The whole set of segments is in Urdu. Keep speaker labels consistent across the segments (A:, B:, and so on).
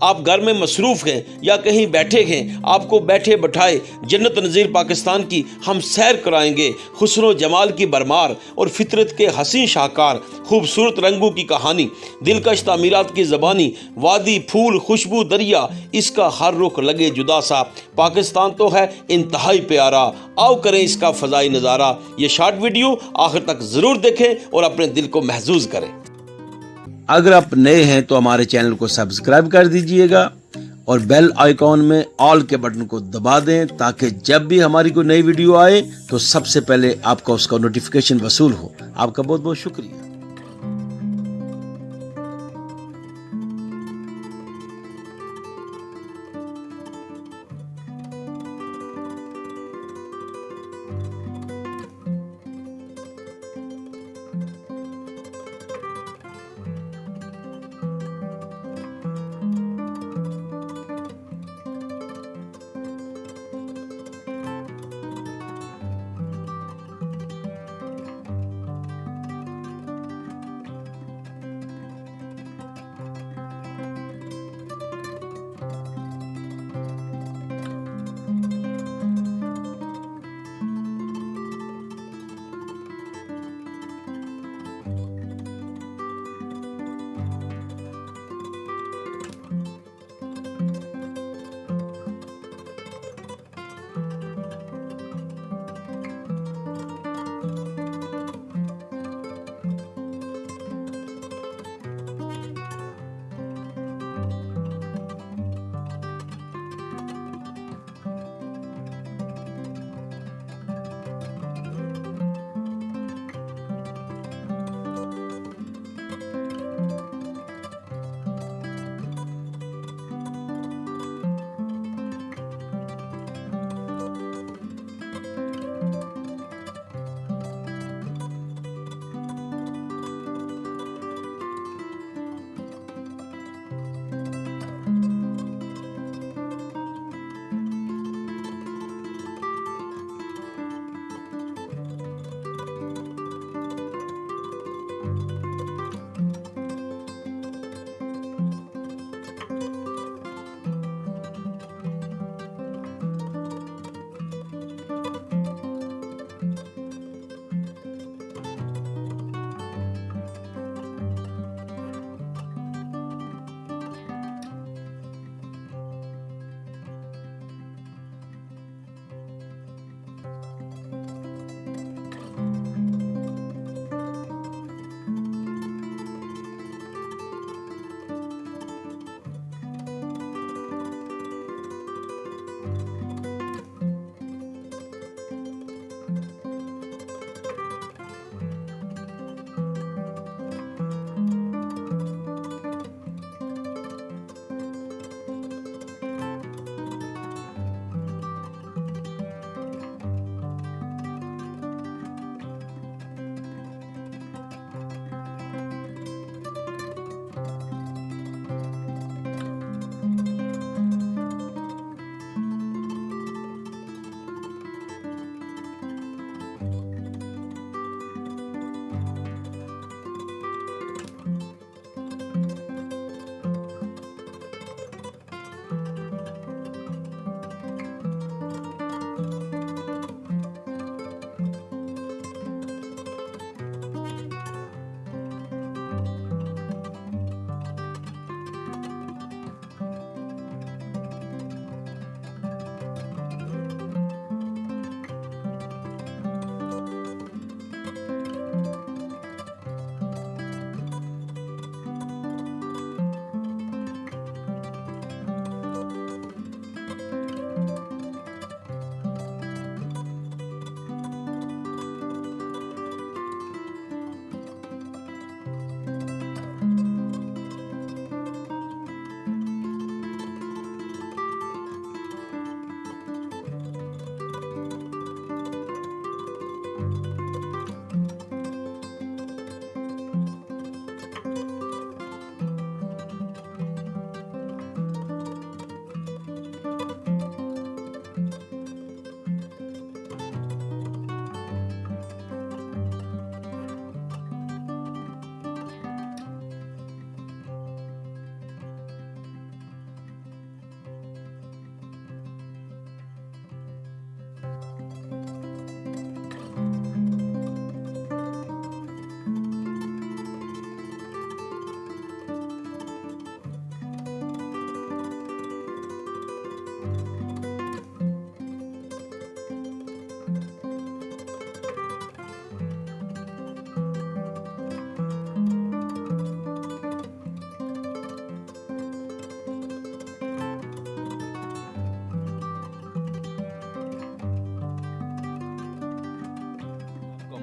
A: آپ گھر میں مصروف ہیں یا کہیں بیٹھے ہیں، آپ کو بیٹھے بٹھائے جنت نظیر پاکستان کی ہم سیر کرائیں گے۔ حسن و جمال کی برمار اور فطرت کے حسین شاہکار، خوبصورت رنگوں کی کہانی دلکش تعمیرات کی زبانی، وادی پھول، خوشبو، دریا، اس کا ہر رخ لگے جدا سا۔ پاکستان تو ہے انتہائی پیارا۔ آؤ کریں اس کا فضائی نظارہ۔ یہ شارٹ ویڈیو آخر تک ضرور دیکھیں اور اپنے دل کو محظوظ کریں۔
B: اگر آپ نئے ہیں تو ہمارے چینل کو سبسکرائب کر دیجیے گا اور بیل آئیکن میں آل کے بٹن کو دبا دیں تاکہ جب بھی ہماری کوئی نئی ویڈیو آئے تو سب سے پہلے آپ کا اس کا نوٹیفیکیشن وصول ہو۔ آپ کا بہت بہت شکریہ۔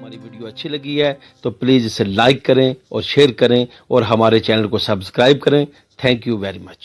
B: ہماری ویڈیو اچھی لگی ہے تو پلیز اسے لائک کریں اور شیئر کریں اور ہمارے چینل کو سبسکرائب کریں۔ Thank you very much